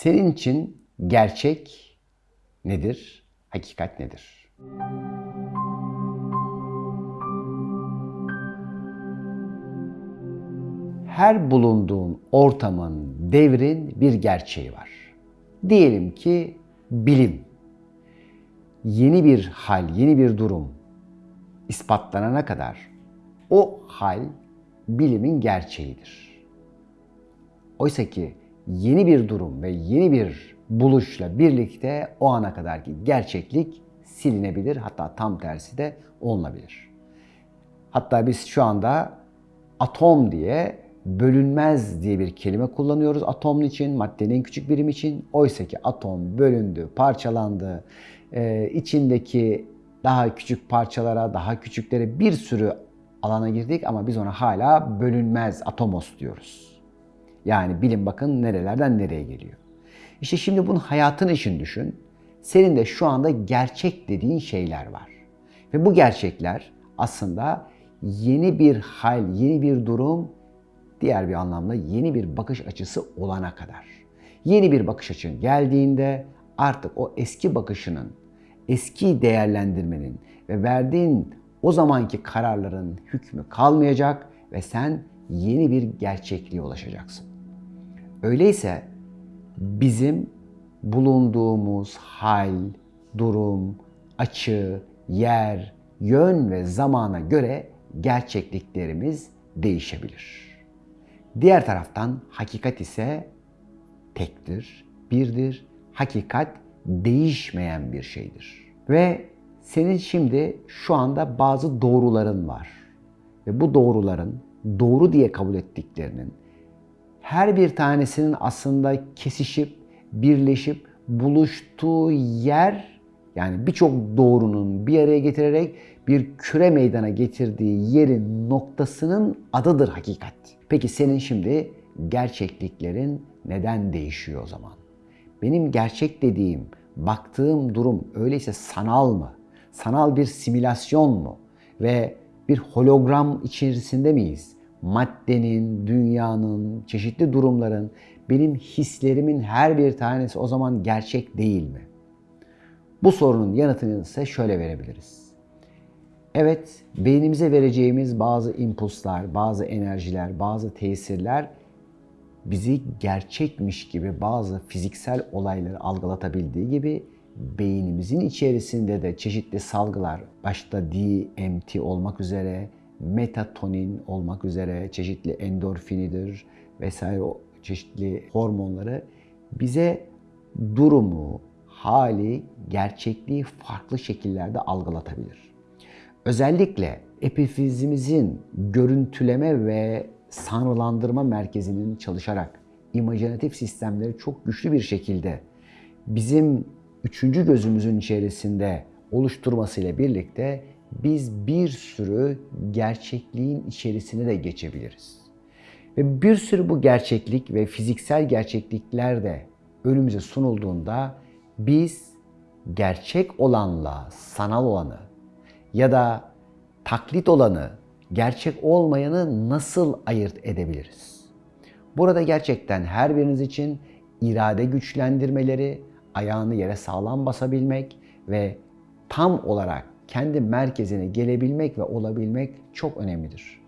Senin için gerçek nedir? Hakikat nedir? Her bulunduğun ortamın, devrin bir gerçeği var. Diyelim ki bilim. Yeni bir hal, yeni bir durum ispatlanana kadar o hal bilimin gerçeğidir. Oysa ki yeni bir durum ve yeni bir buluşla birlikte o ana kadarki gerçeklik silinebilir. Hatta tam tersi de olunabilir. Hatta biz şu anda atom diye bölünmez diye bir kelime kullanıyoruz atom için, maddenin en küçük birim için. Oysa ki atom bölündü, parçalandı, ee, içindeki daha küçük parçalara, daha küçüklere bir sürü alana girdik ama biz ona hala bölünmez atomos diyoruz. Yani bilim bakın nerelerden nereye geliyor. İşte şimdi bunu hayatın için düşün. Senin de şu anda gerçek dediğin şeyler var. Ve bu gerçekler aslında yeni bir hal, yeni bir durum, diğer bir anlamda yeni bir bakış açısı olana kadar. Yeni bir bakış açın geldiğinde artık o eski bakışının, eski değerlendirmenin ve verdiğin o zamanki kararların hükmü kalmayacak ve sen yeni bir gerçekliğe ulaşacaksın. Öyleyse bizim bulunduğumuz hal, durum, açı, yer, yön ve zamana göre gerçekliklerimiz değişebilir. Diğer taraftan hakikat ise tektir, birdir. Hakikat değişmeyen bir şeydir. Ve senin şimdi şu anda bazı doğruların var. Ve bu doğruların doğru diye kabul ettiklerinin her bir tanesinin aslında kesişip, birleşip buluştuğu yer yani birçok doğrunun bir araya getirerek bir küre meydana getirdiği yerin noktasının adıdır hakikat. Peki senin şimdi gerçekliklerin neden değişiyor o zaman? Benim gerçek dediğim, baktığım durum öyleyse sanal mı? Sanal bir simülasyon mu? Ve bir hologram içerisinde miyiz? Maddenin, dünyanın, çeşitli durumların, benim hislerimin her bir tanesi o zaman gerçek değil mi? Bu sorunun yanıtını ise şöyle verebiliriz. Evet, beynimize vereceğimiz bazı impulslar, bazı enerjiler, bazı tesirler bizi gerçekmiş gibi bazı fiziksel olayları algılatabildiği gibi beynimizin içerisinde de çeşitli salgılar, başta DMT olmak üzere, metatonin olmak üzere, çeşitli endorfinidir vesaire o çeşitli hormonları bize durumu, hali, gerçekliği farklı şekillerde algılatabilir. Özellikle epifizimizin görüntüleme ve sanrılandırma merkezinin çalışarak imajinatif sistemleri çok güçlü bir şekilde bizim üçüncü gözümüzün içerisinde oluşturmasıyla birlikte biz bir sürü gerçekliğin içerisine de geçebiliriz. Ve bir sürü bu gerçeklik ve fiziksel gerçeklikler de önümüze sunulduğunda biz gerçek olanla sanal olanı ya da taklit olanı, gerçek olmayanı nasıl ayırt edebiliriz? Burada gerçekten her biriniz için irade güçlendirmeleri, ayağını yere sağlam basabilmek ve tam olarak kendi merkezine gelebilmek ve olabilmek çok önemlidir.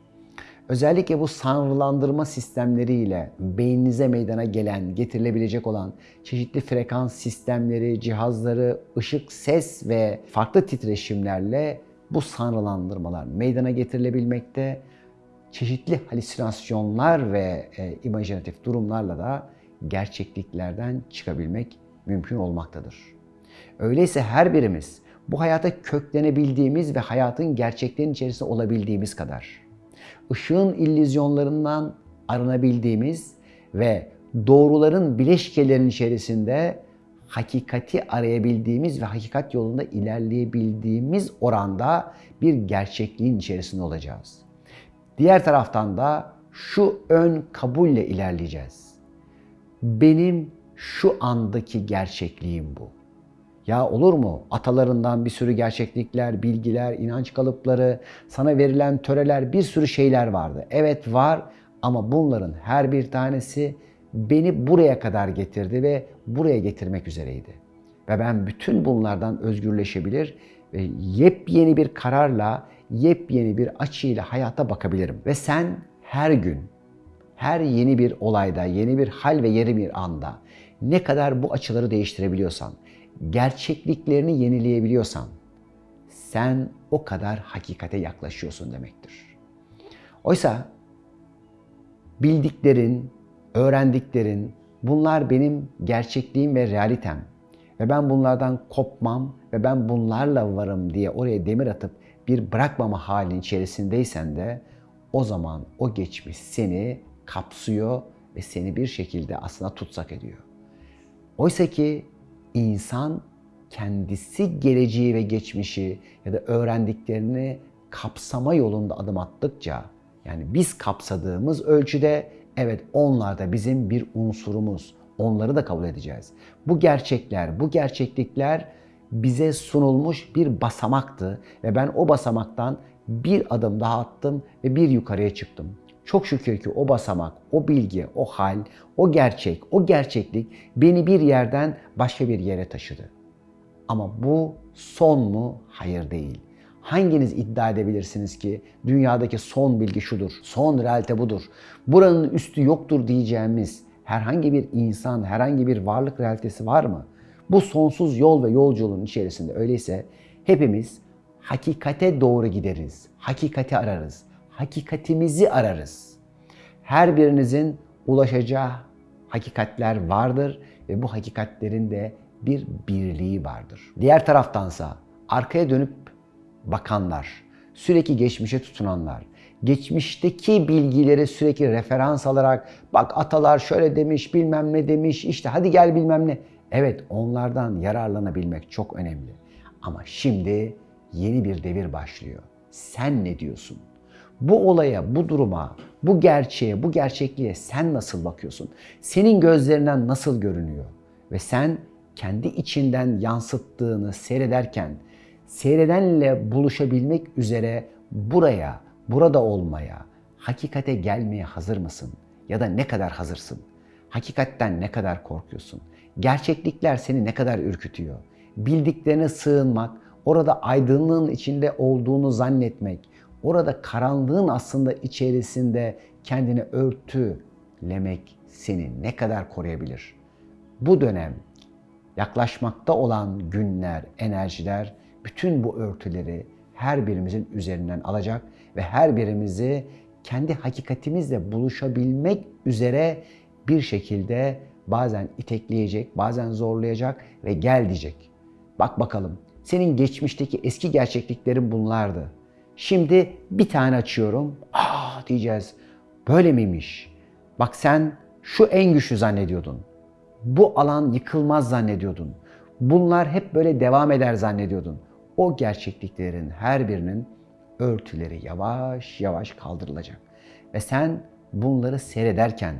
Özellikle bu sanrılandırma sistemleriyle beyninize meydana gelen, getirilebilecek olan çeşitli frekans sistemleri, cihazları, ışık, ses ve farklı titreşimlerle bu sanrılandırmalar meydana getirilebilmekte. Çeşitli halüsinasyonlar ve e, imajinatif durumlarla da gerçekliklerden çıkabilmek mümkün olmaktadır. Öyleyse her birimiz bu hayata köklenebildiğimiz ve hayatın gerçekliğinin içerisinde olabildiğimiz kadar, ışığın illüzyonlarından arınabildiğimiz ve doğruların bileşkelerinin içerisinde hakikati arayabildiğimiz ve hakikat yolunda ilerleyebildiğimiz oranda bir gerçekliğin içerisinde olacağız. Diğer taraftan da şu ön kabulle ilerleyeceğiz. Benim şu andaki gerçekliğim bu. Ya olur mu? Atalarından bir sürü gerçeklikler, bilgiler, inanç kalıpları, sana verilen töreler, bir sürü şeyler vardı. Evet var ama bunların her bir tanesi beni buraya kadar getirdi ve buraya getirmek üzereydi. Ve ben bütün bunlardan özgürleşebilir ve yepyeni bir kararla, yepyeni bir açıyla hayata bakabilirim. Ve sen her gün, her yeni bir olayda, yeni bir hal ve yeni bir anda ne kadar bu açıları değiştirebiliyorsan, gerçekliklerini yenileyebiliyorsan sen o kadar hakikate yaklaşıyorsun demektir. Oysa bildiklerin, öğrendiklerin bunlar benim gerçekliğim ve realitem. Ve ben bunlardan kopmam ve ben bunlarla varım diye oraya demir atıp bir bırakmama halin içerisindeysen de o zaman o geçmiş seni kapsıyor ve seni bir şekilde aslında tutsak ediyor. Oysa ki insan kendisi geleceği ve geçmişi ya da öğrendiklerini kapsama yolunda adım attıkça yani biz kapsadığımız ölçüde evet onlar da bizim bir unsurumuz. Onları da kabul edeceğiz. Bu gerçekler, bu gerçeklikler bize sunulmuş bir basamaktı ve ben o basamaktan bir adım daha attım ve bir yukarıya çıktım. Çok şükür ki o basamak, o bilgi, o hal, o gerçek, o gerçeklik beni bir yerden başka bir yere taşıdı. Ama bu son mu? Hayır değil. Hanginiz iddia edebilirsiniz ki dünyadaki son bilgi şudur, son realite budur. Buranın üstü yoktur diyeceğimiz herhangi bir insan, herhangi bir varlık realitesi var mı? Bu sonsuz yol ve yolculuğun içerisinde öyleyse hepimiz hakikate doğru gideriz. Hakikati ararız. Hakikatimizi ararız. Her birinizin ulaşacağı hakikatler vardır ve bu hakikatlerin de bir birliği vardır. Diğer taraftansa arkaya dönüp bakanlar, sürekli geçmişe tutunanlar, geçmişteki bilgileri sürekli referans alarak bak atalar şöyle demiş, bilmem ne demiş, işte hadi gel bilmem ne. Evet onlardan yararlanabilmek çok önemli. Ama şimdi yeni bir devir başlıyor. Sen ne diyorsun? Bu olaya, bu duruma, bu gerçeğe, bu gerçekliğe sen nasıl bakıyorsun? Senin gözlerinden nasıl görünüyor? Ve sen kendi içinden yansıttığını seyrederken seyredenle buluşabilmek üzere buraya, burada olmaya, hakikate gelmeye hazır mısın? Ya da ne kadar hazırsın? Hakikatten ne kadar korkuyorsun? Gerçeklikler seni ne kadar ürkütüyor? Bildiklerine sığınmak, orada aydınlığın içinde olduğunu zannetmek, orada karanlığın aslında içerisinde kendini örtülemek seni ne kadar koruyabilir? Bu dönem yaklaşmakta olan günler, enerjiler bütün bu örtüleri her birimizin üzerinden alacak ve her birimizi kendi hakikatimizle buluşabilmek üzere bir şekilde bazen itekleyecek, bazen zorlayacak ve gel diyecek. Bak bakalım senin geçmişteki eski gerçekliklerin bunlardı. Şimdi bir tane açıyorum. Aa diyeceğiz. Böyle miymiş? Bak sen şu en güçlü zannediyordun. Bu alan yıkılmaz zannediyordun. Bunlar hep böyle devam eder zannediyordun. O gerçekliklerin her birinin örtüleri yavaş yavaş kaldırılacak. Ve sen bunları seyrederken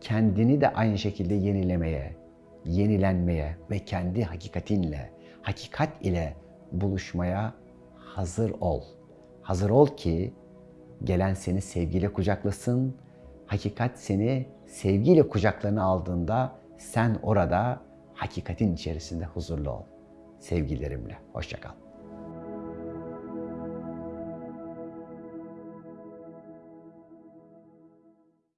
kendini de aynı şekilde yenilemeye, yenilenmeye ve kendi hakikatinle, hakikat ile buluşmaya hazır ol. Hazır ol ki gelen seni sevgiyle kucaklasın. Hakikat seni sevgiyle kucaklarına aldığında sen orada hakikatin içerisinde huzurlu ol. Sevgilerimle. Hoşçakal.